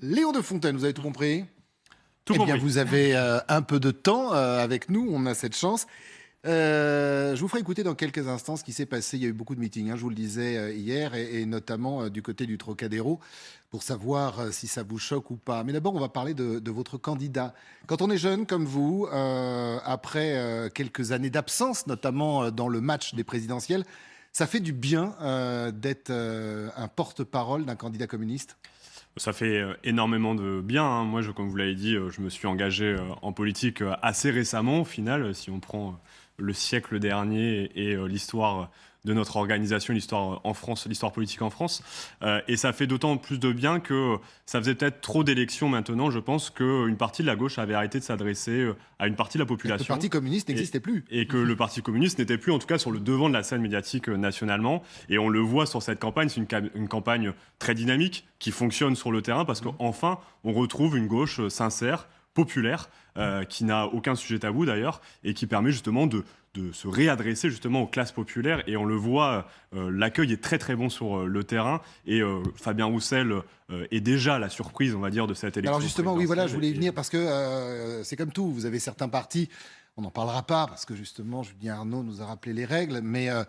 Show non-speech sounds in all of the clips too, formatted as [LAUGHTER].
Léon de Fontaine, vous avez tout compris Tout Eh bien, compris. vous avez euh, un peu de temps euh, avec nous, on a cette chance. Euh, je vous ferai écouter dans quelques instants ce qui s'est passé. Il y a eu beaucoup de meetings, hein, je vous le disais hier, et, et notamment du côté du Trocadéro, pour savoir si ça vous choque ou pas. Mais d'abord, on va parler de, de votre candidat. Quand on est jeune comme vous, après quelques années d'absence, notamment dans le match des présidentielles, ça fait du bien d'être un porte-parole d'un candidat communiste? Ça fait euh, énormément de bien. hein. Moi, je, comme vous l'avez dit, euh, je me suis engagé euh, en politique assez récemment, au final, si on prend le siècle dernier et euh, l'histoire de notre organisation, l'histoire euh, en France, l'histoire politique en France. Euh, et ça fait d'autant plus de bien que ça faisait peut-être trop d'élections maintenant, je pense, qu'une partie de la gauche avait arrêté de s'adresser à une partie de la Le population. Parti communiste n'existait plus. et que le Parti communiste n'était plus, en tout cas, sur le devant de la scène médiatique euh, nationalement. Et on le voit sur cette campagne, c'est une, ca- une campagne très dynamique qui fonctionne sur le terrain parce qu'enfin, on retrouve une gauche sincère, populaire, euh, qui n'a aucun sujet tabou d'ailleurs, et qui permet justement de, de se réadresser justement aux classes populaires. Et on le voit, euh, l'accueil est très très bon sur euh, le terrain. Et Fabien Roussel est déjà la surprise, on va dire, de cette élection. Alors justement, oui, voilà, je voulais y venir parce que c'est comme tout. Vous avez certains partis, on n'en parlera pas parce que justement, Julien Arnaud nous a rappelé les règles, mais euh,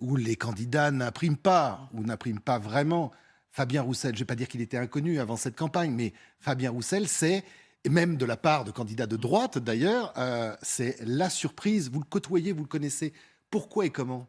où les candidats n'impriment pas ou n'impriment pas vraiment. Fabien Roussel, je ne vais pas dire qu'il était inconnu avant cette campagne, mais Fabien Roussel, c'est et même de la part de candidats de droite d'ailleurs, euh, c'est la surprise. Vous le côtoyez, vous le connaissez. Pourquoi et comment?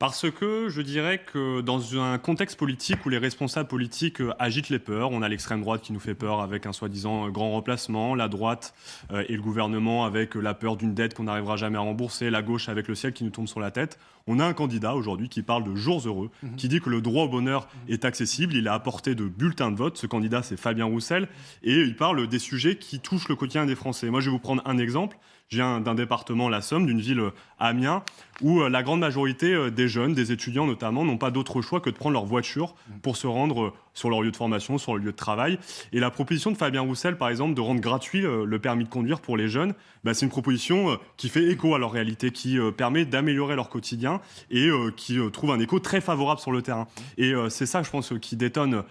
Parce que je dirais que dans un contexte politique où les responsables politiques euh, agitent les peurs, on a l'extrême droite qui nous fait peur avec un soi-disant euh, grand remplacement, la droite euh, et le gouvernement avec la peur d'une dette qu'on n'arrivera jamais à rembourser, la gauche avec le ciel qui nous tombe sur la tête. On a un candidat aujourd'hui qui parle de jours heureux, qui dit que le droit au bonheur est accessible, il a apporté de bulletins de vote. Ce candidat, c'est Fabien Roussel, et il parle des sujets qui touchent le quotidien des Français. Moi, je vais vous prendre un exemple. Je viens d'un département, la Somme, d'une ville, euh, Amiens, où euh, la grande majorité euh, des jeunes, des étudiants notamment, n'ont pas d'autre choix que de prendre leur voiture pour se rendre sur leur lieu de formation, sur leur lieu de travail. Et la proposition de Fabien Roussel, par exemple, de rendre gratuit le permis de conduire pour les jeunes, bah, c'est une proposition qui fait écho à leur réalité, qui permet d'améliorer leur quotidien et qui trouve un écho très favorable sur le terrain. Et c'est ça, je pense, qui détonne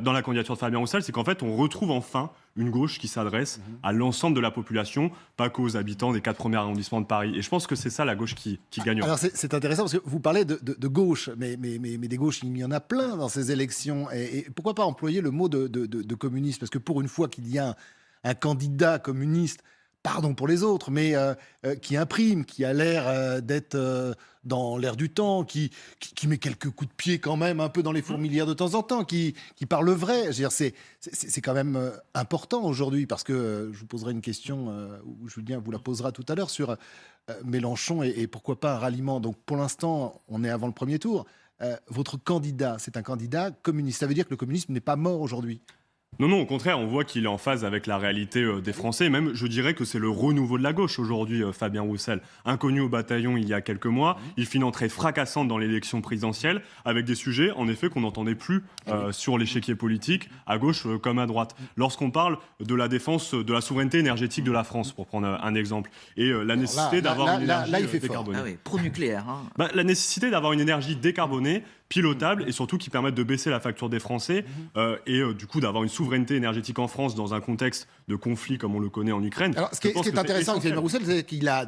dans la candidature de Fabien Roussel, c'est qu'en fait, on retrouve enfin une gauche qui s'adresse à l'ensemble de la population, pas qu'aux habitants des quatre premiers arrondissements de Paris. Et je pense que c'est ça la gauche qui, qui gagne. Alors c'est intéressant parce que vous parlez de, de- de gauche, mais, mais, mais, mais des gauches, il y en a plein dans ces élections. Et, et pourquoi pas employer le mot de, de- de- de communiste? Parce que pour une fois qu'il y a un, un candidat communiste, pardon pour les autres, mais euh, euh, qui imprime, qui a l'air euh, d'être dans l'air du temps, qui, qui, qui met quelques coups de pied quand même un peu dans les fourmilières de temps en temps, qui, qui parle vrai. C'est- quand même important aujourd'hui parce que je vous poserai une question, ou Julien vous la posera tout à l'heure sur Mélenchon et, et pourquoi pas un ralliement. Donc pour l'instant, on est avant le premier tour. Votre candidat, c'est un candidat communiste. Ça veut dire que le communisme n'est pas mort aujourd'hui. Non, non, au contraire, on voit qu'il est en phase avec la réalité euh, des Français. Même, je dirais que c'est le renouveau de la gauche aujourd'hui, euh, Fabien Roussel. Inconnu au bataillon il y a quelques mois, il fait une entrée fracassante dans l'élection présidentielle, avec des sujets, en effet, qu'on n'entendait plus euh, sur l'échiquier politique, à gauche euh, comme à droite. Lorsqu'on parle de la défense de la souveraineté énergétique de la France, pour prendre un exemple, et euh, la nécessité d'avoir une là, énergie là, il fait fort. décarbonée. Ah oui, pro-nucléaire. hein. Bah, la nécessité d'avoir une énergie décarbonée, pilotable et surtout qui permette de baisser la facture des Français euh, et euh, du coup d'avoir une souveraineté énergétique en France dans un contexte de conflit comme on le connaît en Ukraine. Alors, ce qui est, ce qui intéressant avec Roussel, c'est qu'il a.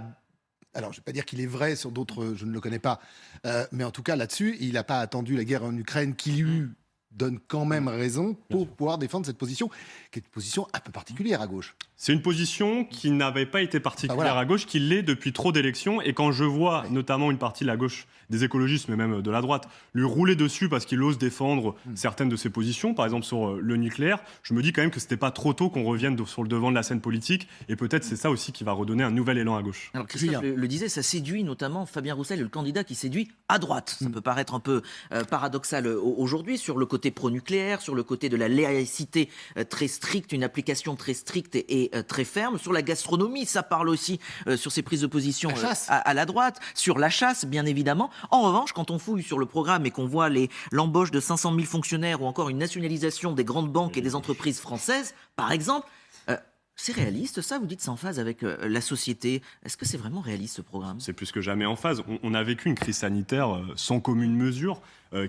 Alors, je ne vais pas dire qu'il est vrai sur d'autres, je ne le connais pas. Euh, mais en tout cas, là-dessus, il n'a pas attendu la guerre en Ukraine qui lui donne quand même raison pour pouvoir défendre cette position, qui est une position un peu particulière à gauche. C'est une position qui n'avait pas été particulière Ah, voilà. à gauche, qui l'est depuis trop d'élections. Et quand je vois notamment une partie de la gauche, des écologistes, mais même de la droite, lui rouler dessus parce qu'il ose défendre Hmm. certaines de ses positions, par exemple sur euh, le nucléaire, je me dis quand même que c'était pas trop tôt qu'on revienne sur le devant de la scène politique. Et peut-être c'est ça aussi qui va redonner un nouvel élan à gauche. Alors Christophe le, le disait, ça séduit notamment Fabien Roussel, le candidat qui séduit à droite. Ça peut paraître un peu euh, paradoxal euh, au- aujourd'hui sur le côté pro-nucléaire, sur le côté de la laïcité euh, très stricte, une application très stricte et, et, euh, très ferme. Sur la gastronomie, ça parle aussi euh, sur ses prises de position La à, à la droite. Sur la chasse, bien évidemment. En revanche, quand on fouille sur le programme et qu'on voit les- l'embauche de 500 000 fonctionnaires ou encore une nationalisation des grandes banques et des entreprises françaises, par exemple, euh, c'est réaliste, ça Vous dites c'est en phase avec euh, la société. Est-ce que c'est vraiment réaliste ce programme? C'est plus que jamais en phase. On, on a vécu une crise sanitaire euh, sans commune mesure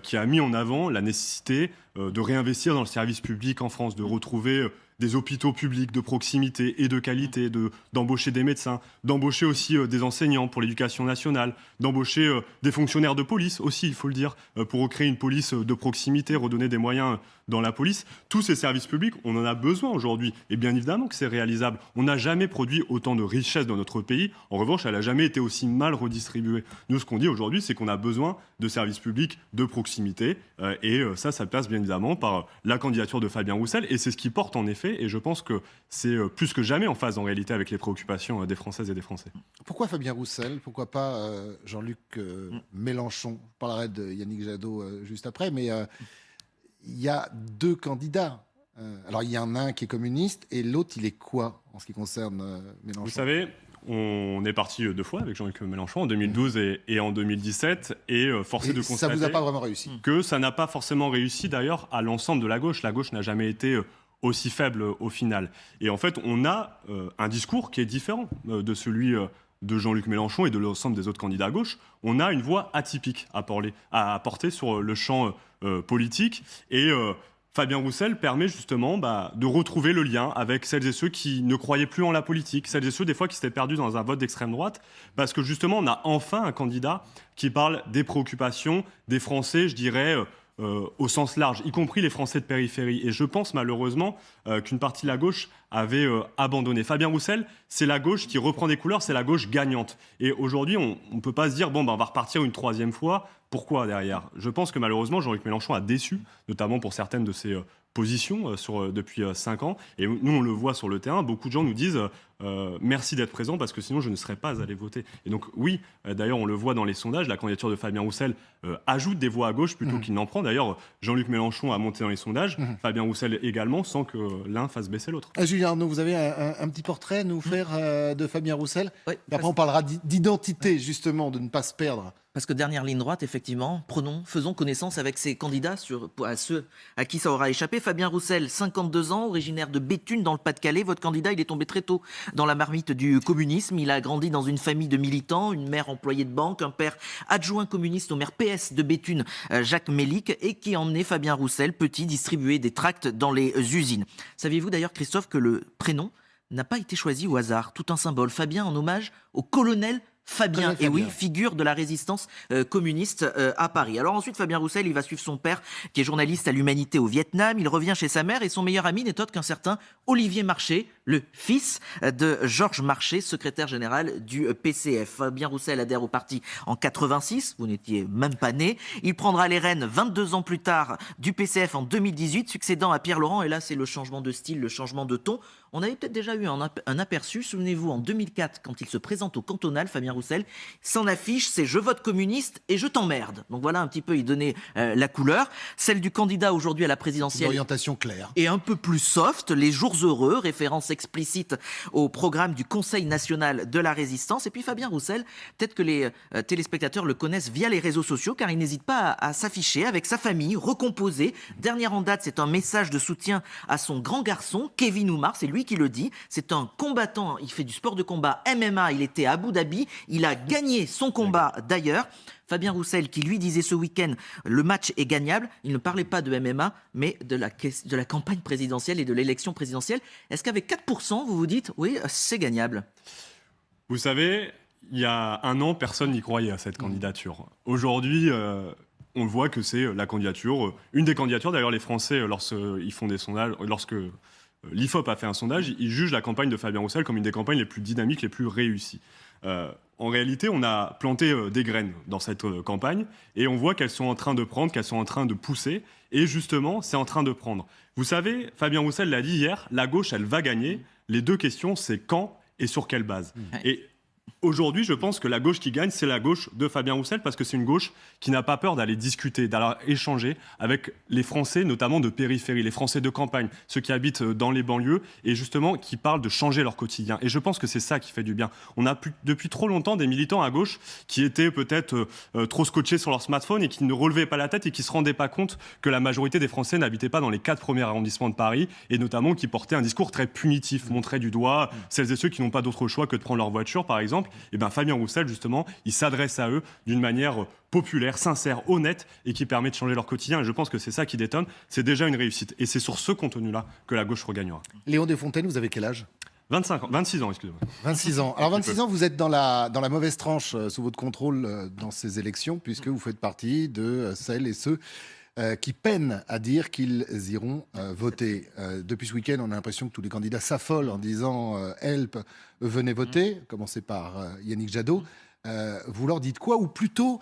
qui a mis en avant la nécessité de réinvestir dans le service public en France, de retrouver des hôpitaux publics de proximité et de qualité, de, d'embaucher des médecins, d'embaucher aussi euh, des enseignants pour l'éducation nationale, d'embaucher euh, des fonctionnaires de police aussi, il faut le dire, euh, pour créer une police de proximité, redonner des moyens dans la police. Tous ces services publics, on en a besoin aujourd'hui. Et bien évidemment que c'est réalisable. On n'a jamais produit autant de richesses dans notre pays. En revanche, elle n'a jamais été aussi mal redistribuée. Nous, ce qu'on dit aujourd'hui, c'est qu'on a besoin de services publics de proximité. Et ça, ça passe bien évidemment par la candidature de Fabien Roussel. Et c'est ce qui porte en effet. Et je pense que c'est euh, plus que jamais en phase en réalité avec les préoccupations des Françaises et des Français. Pourquoi Fabien Roussel Pourquoi pas Jean-Luc Mélenchon? Je parlerai de Yannick Jadot juste après. Mais il y a deux candidats. Euh, alors, il y en a un qui est communiste et l'autre, il est quoi en ce qui concerne euh, Mélenchon? Vous savez, on est parti deux fois avec Jean-Luc Mélenchon en 2012 et, en 2017 et euh, forcé de constater ça vous a pas vraiment réussi? que ça n'a pas forcément réussi d'ailleurs à l'ensemble de la gauche. La gauche n'a jamais été aussi faible au final. Et en fait, on a un discours qui est différent de celui de Jean-Luc Mélenchon et de l'ensemble des autres candidats à gauche. On a une voix atypique à, porter, à apporter sur le champ euh, politique. Et euh, Fabien Roussel permet justement bah, de retrouver le lien avec celles et ceux qui ne croyaient plus en la politique, celles et ceux des fois qui s'étaient perdus dans un vote d'extrême droite, parce que justement on a enfin un candidat qui parle des préoccupations des Français, je dirais, euh, au sens large, y compris les Français de périphérie. Et je pense malheureusement qu'une partie de la gauche avait abandonné. Fabien Roussel, c'est la gauche qui reprend des couleurs, c'est la gauche gagnante. Et aujourd'hui, on ne peut pas se dire, bon, ben, on va repartir une troisième fois pourquoi derrière? Je pense que malheureusement, Jean-Luc Mélenchon a déçu, notamment pour certaines de ses euh, positions euh, sur, euh, depuis 5 ans. Et nous, on le voit sur le terrain. Beaucoup de gens nous disent merci d'être présent parce que sinon, je ne serais pas allé voter. Et donc, oui, d'ailleurs, on le voit dans les sondages, la candidature de Fabien Roussel ajoute des voix à gauche plutôt mmh. qu'il n'en prend. D'ailleurs, Jean-Luc Mélenchon a monté dans les sondages, mmh. Fabien Roussel également, sans que l'un fasse baisser l'autre. Ah, Julien Arnaud, vous avez un, petit portrait à nous mmh. faire de Fabien Roussel? Oui, Après, on parlera d'identité, justement, de ne pas se perdre. Parce que dernière ligne droite, effectivement, prenons, faisons connaissance avec ces candidats sur, à ceux à qui ça aura échappé. Fabien Roussel, 52 ans, originaire de Béthune dans le Pas-de-Calais. Votre candidat, il est tombé très tôt dans la marmite du communisme. Il a grandi dans une famille de militants, une mère employée de banque, un père adjoint communiste au maire PS de Béthune, euh, Jacques Mélic, et qui emmenait Fabien Roussel, petit, distribuer des tracts dans les usines. Saviez-vous d'ailleurs, Christophe, que le prénom n'a pas été choisi au hasard, tout un symbole. Fabien en hommage au colonel Fabien, et oui, figure de la résistance euh, communiste euh, à Paris. Alors ensuite, Fabien Roussel, il va suivre son père, qui est journaliste à l'Humanité au Vietnam. Il revient chez sa mère et son meilleur ami n'est autre qu'un certain Olivier Marché, le fils de Georges Marché, secrétaire général du PCF. Fabien Roussel adhère au parti en 86, vous n'étiez même pas né. Il prendra les rênes 22 ans plus tard du PCF en 2018, succédant à Pierre Laurent. Et là, c'est le changement de style, le changement de ton. On avait peut-être déjà eu un, aperçu, souvenez-vous, en 2004, quand il se présente au cantonal, Fabien Roussel, s'en affiche, c'est je vote communiste et je t'emmerde. Donc voilà un petit peu, il donnait euh, la couleur. Celle du candidat aujourd'hui à la présidentielle. Une orientation claire. Et un peu plus soft, les jours heureux, référence explicite au programme du Conseil national de la résistance. Et puis Fabien Roussel, peut-être que les euh, téléspectateurs le connaissent via les réseaux sociaux, car il n'hésite pas à, s'afficher avec sa famille, recomposée. Dernière en date, c'est un message de soutien à son grand garçon, Kevin Oumar. C'est lui qui le dit. C'est un combattant, il fait du sport de combat MMA, il était à Abu Dhabi, il a gagné son combat d'ailleurs. Fabien Roussel qui lui disait ce week-end le match est gagnable, il ne parlait pas de MMA mais de la, de la campagne présidentielle et de l'élection présidentielle. Est-ce qu'avec 4%, vous vous dites oui, c'est gagnable? Vous savez, il y a un an, personne n'y croyait à cette candidature. Aujourd'hui, euh, on voit que c'est la candidature, une des candidatures. D'ailleurs, les Français, lorsqu'ils font des sondages, lorsque euh, L'IFOP a fait un sondage, il juge la campagne de Fabien Roussel comme une des campagnes les plus dynamiques, les plus réussies. Euh, en réalité, on a planté euh, des graines dans cette campagne et on voit qu'elles sont en train de prendre, qu'elles sont en train de pousser. Et justement, c'est en train de prendre. Vous savez, Fabien Roussel l'a dit hier, la gauche, elle va gagner. Les deux questions, c'est quand et sur quelle base. Et Aujourd'hui, je pense que la gauche qui gagne, c'est la gauche de Fabien Roussel, parce que c'est une gauche qui n'a pas peur d'aller discuter, d'aller échanger avec les Français, notamment de périphérie, les Français de campagne, ceux qui habitent euh, dans les banlieues, et justement qui parlent de changer leur quotidien. Et je pense que c'est ça qui fait du bien. On a depuis trop longtemps des militants à gauche qui étaient peut-être euh, euh, trop scotchés sur leur smartphone et qui ne relevaient pas la tête et qui ne se rendaient pas compte que la majorité des Français n'habitaient pas dans les quatre premiers arrondissements de Paris, et notamment qui portaient un discours très punitif, montraient du doigt celles et ceux qui n'ont pas d'autre choix que de prendre leur voiture, par exemple exemple, et eh ben Fabien Roussel, justement, il s'adresse à eux d'une manière populaire, sincère, honnête et qui permet de changer leur quotidien. Et je pense que c'est ça qui détonne. C'est déjà une réussite. Et c'est sur ce contenu-là que la gauche regagnera. Léon Desfontaines, vous avez quel âge? 25 ans, 26 ans, excusez-moi. 26 ans. Alors 26 ans, vous êtes dans la, dans la mauvaise tranche euh, sous votre contrôle euh, dans ces élections, puisque vous faites partie de euh, celles et ceux qui peinent à dire qu'ils iront voter. depuis ce week-end, on a l'impression que tous les candidats s'affolent en disant Help, venez voter, commencez par Yannick Jadot. vous leur dites quoi? Ou plutôt,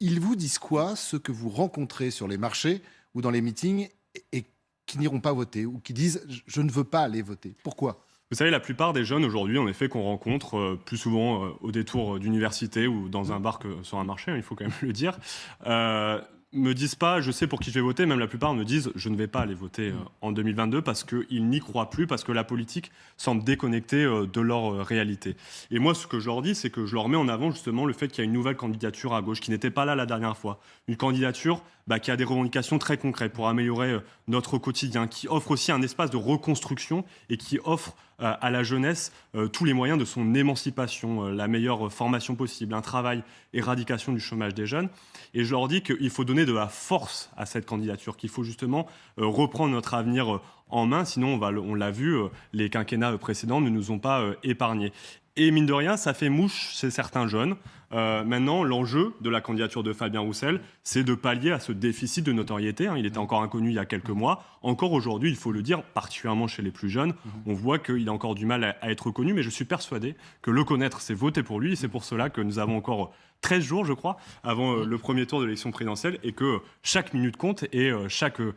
ils vous disent quoi, ceux que vous rencontrez sur les marchés ou dans les meetings et qui n'iront pas voter, ou qui disent Je ne veux pas aller voter. Pourquoi? Vous savez, la plupart des jeunes aujourd'hui, en effet, qu'on rencontre euh, plus souvent euh, au détour d'université ou dans un bar que sur un marché, hein, il faut quand même le dire, euh, me disent pas je sais pour qui je vais voter, même la plupart me disent je ne vais pas aller voter euh, en 2022 parce qu'ils n'y croient plus, parce que la politique semble déconnectée euh, de leur euh, réalité. Et moi, ce que je leur dis, c'est que je leur mets en avant justement le fait qu'il y a une nouvelle candidature à gauche qui n'était pas là la dernière fois. Une candidature bah, qui a des revendications très concrètes pour améliorer notre quotidien, qui offre aussi un espace de reconstruction et qui offre à la jeunesse tous les moyens de son émancipation, la meilleure formation possible, un travail, éradication du chômage des jeunes. Et je leur dis qu'il faut donner de la force à cette candidature, qu'il faut justement euh, reprendre notre avenir euh, en main, sinon on l'a vu, euh, les quinquennats précédents ne nous ont pas épargnés. Et mine de rien, ça fait mouche chez certains jeunes. Maintenant, l'enjeu de la candidature de Fabien Roussel, c'est de pallier à ce déficit de notoriété. Hein. Il était encore inconnu il y a quelques mois. Encore aujourd'hui, il faut le dire, particulièrement chez les plus jeunes, mhm. on voit qu'il a encore du mal à, à, être connu. Mais je suis persuadé que le connaître, c'est voter pour lui. C'est pour cela que nous avons encore 13 jours, je crois, avant euh, le premier tour de l'élection présidentielle, et que chaque minute compte et euh, chaque euh,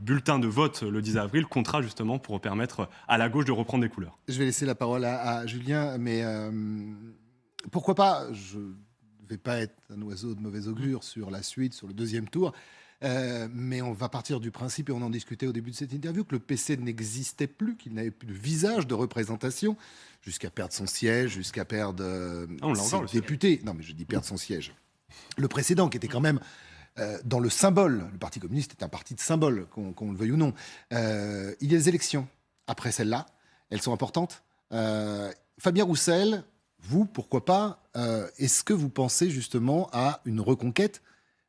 bulletin de vote le 10 avril comptera justement pour permettre à la gauche de reprendre des couleurs. Je vais laisser la parole à, Julien, mais pourquoi pas Je ne vais pas être un oiseau de mauvais augure sur la suite, sur le deuxième tour. mais on va partir du principe, et on en discutait au début de cette interview, que le PC n'existait plus, qu'il n'avait plus de visage de représentation jusqu'à perdre son siège, jusqu'à perdre euh, ah, ses députés. Non, mais je dis perdre son siège. Le précédent, qui était quand même euh, dans le symbole, le Parti communiste est un parti de symbole, qu'on le veuille ou non. Euh, il y a des élections après celle-là, elles sont importantes. Fabien Roussel, vous, pourquoi pas Est-ce que vous pensez justement à une reconquête,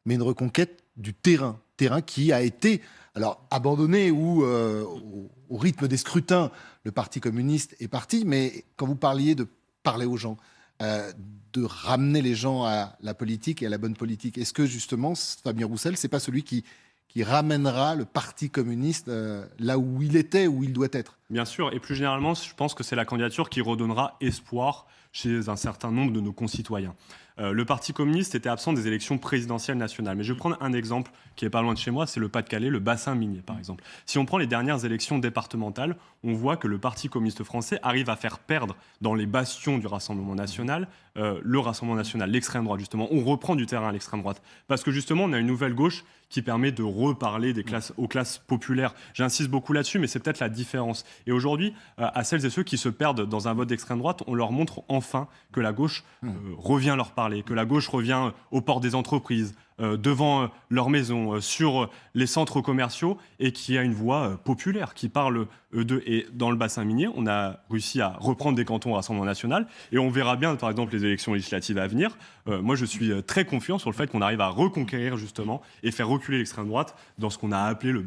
mais une reconquête du terrain, terrain qui a été alors abandonné ou au rythme des scrutins, le Parti communiste est parti, mais quand vous parliez de parler aux gens, euh, de ramener les gens à la politique et à la bonne politique, est-ce que justement Fabien Roussel, c'est pas celui qui, qui ramènera le Parti communiste euh, là où il était, où il doit être? Bien sûr, et plus généralement, je pense que c'est la candidature qui redonnera espoir chez un certain nombre de nos concitoyens. Euh, le Parti communiste était absent des élections présidentielles nationales. Mais je vais prendre un exemple qui est pas loin de chez moi, c'est le Pas-de-Calais, le bassin minier, par exemple. Si on prend les dernières élections départementales, on voit que le Parti communiste français arrive à faire perdre dans les bastions du Rassemblement national euh, le Rassemblement national, l'extrême droite, justement. On reprend du terrain à l'extrême droite. Parce que justement, on a une nouvelle gauche qui permet de reparler aux classes populaires. J'insiste beaucoup là-dessus, mais c'est peut-être la différence. Et aujourd'hui, euh, à celles et ceux qui se perdent dans un vote d'extrême droite, on leur montre enfin que la gauche mmh. revient leur parler, que la gauche revient aux portes des entreprises, euh, devant euh, leur maison, euh, sur les centres commerciaux, et qui a une voix populaire, qui parle d'eux. Et dans le bassin minier, on a réussi à reprendre des cantons au Rassemblement national, et on verra bien, par exemple, les élections législatives à venir. moi, je suis très confiant sur le fait qu'on arrive à reconquérir, justement, et faire reculer l'extrême droite dans ce qu'on a appelé le,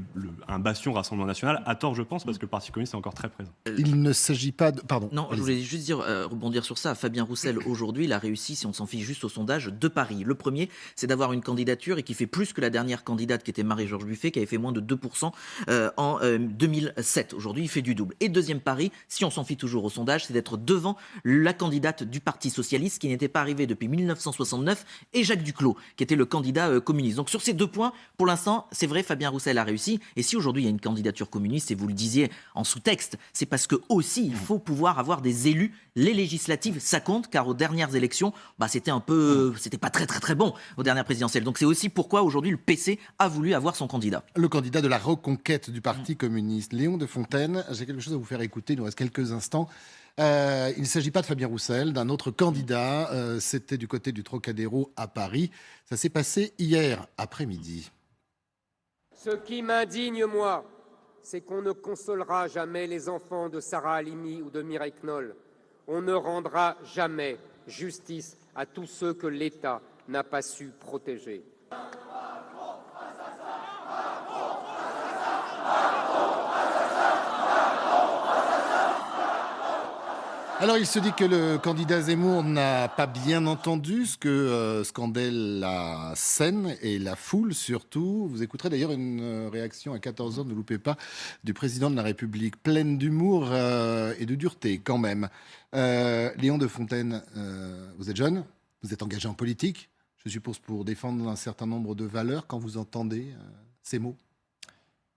un bastion Rassemblement national, à tort, je pense, parce que le Parti communiste est encore très présent. Il ne s'agit pas de... Pardon. Non, je voulais juste dire, rebondir sur ça. Fabien Roussel, [COUGHS] aujourd'hui, il a réussi, si on s'en fiche juste au sondage, deux paris. Le premier, c'est d'avoir une candidature et qui fait plus que la dernière candidate qui était Marie-Georges Buffet, qui avait fait moins de 2% euh, en 2007. Euh, Aujourd'hui, il fait du double. Et deuxième pari, si on s'en fie toujours au sondage, c'est d'être devant la candidate du Parti Socialiste qui n'était pas arrivée depuis 1969 et Jacques Duclos, qui était le candidat euh, communiste. Donc sur ces deux points, pour l'instant, c'est vrai, Fabien Roussel a réussi. Et si aujourd'hui il y a une candidature communiste, et vous le disiez en sous-texte, c'est parce que aussi il faut pouvoir avoir des élus. Les législatives, ça compte, car aux dernières élections, bah, c'était un peu, c'était pas très très très bon aux dernières présidentielles. Donc c'est aussi pourquoi aujourd'hui le PC a voulu avoir son candidat. Le candidat de la reconquête du Parti communiste, Léon de Fontaine. J'ai quelque chose à vous faire écouter, il nous reste quelques instants. Euh, il ne s'agit pas de Fabien Roussel, d'un autre candidat. Euh, c'était du côté du Trocadéro à Paris. Ça s'est passé hier après-midi. Ce qui m'indigne, moi, c'est qu'on ne consolera jamais les enfants de Sarah Halimi ou de Mireille Knoll on ne rendra jamais justice à tous ceux que l'État n'a pas su protéger. Alors, il se dit que le candidat Zemmour n'a pas bien entendu ce que euh, scandait la scène et la foule surtout. Vous écouterez d'ailleurs une euh, réaction à 14h, ne loupez pas, du président de la République, pleine d'humour euh, et de dureté quand même. Léon de Fontaine, vous êtes jeune, vous êtes engagé en politique, je suppose pour défendre un certain nombre de valeurs quand vous entendez euh, ces mots?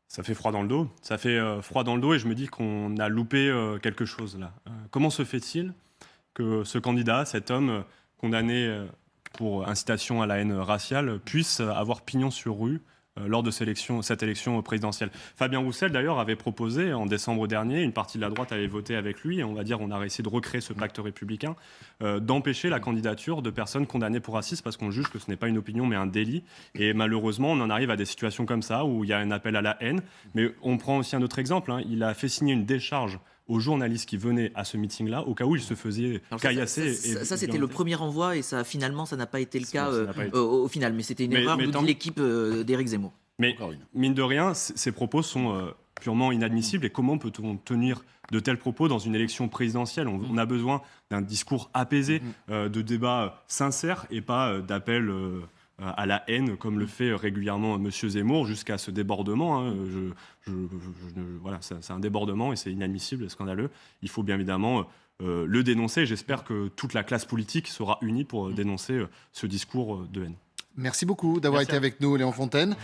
Ça fait froid dans le dos. Ça fait euh, froid dans le dos et je me dis qu'on a loupé euh, quelque chose là. Comment se fait-il que ce candidat, cet homme condamné pour incitation à la haine raciale, puisse avoir pignon sur rue lors de cette élection, cette élection présidentielle. Fabien Roussel, d'ailleurs, avait proposé en décembre dernier, une partie de la droite avait voté avec lui, et on va dire on a essayé de recréer ce pacte républicain, euh, d'empêcher la candidature de personnes condamnées pour racisme parce qu'on juge que ce n'est pas une opinion mais un délit. Et malheureusement, on en arrive à des situations comme ça où il y a un appel à la haine. Mais on prend aussi un autre exemple. hein. Il a fait signer une décharge aux journalistes qui venaient à ce meeting-là, au cas où il se faisait Alors ça, caillasser. ça, c'était le premier envoi et ça finalement ça n'a pas été le cas ça euh, été. au, au final, mais c'était une Mais- erreur mais nous tant- dit l'équipe euh, d'Éric Zemmour. Mais mine de rien, ces propos sont euh, purement inadmissibles. Et comment peut-on tenir de tels propos dans une élection présidentielle? On, on a besoin d'un discours apaisé, euh, de débats euh, sincères et pas euh, d'appels euh, à la haine comme le fait euh, régulièrement M. Zemmour jusqu'à ce débordement. hein. Je- je- je- je- voilà, c'est un débordement et c'est inadmissible et scandaleux. Il faut bien évidemment euh, le dénoncer. J'espère que toute la classe politique sera unie pour euh, dénoncer euh, ce discours euh, de haine. Merci beaucoup d'avoir été avec nous, Léon Fontaine.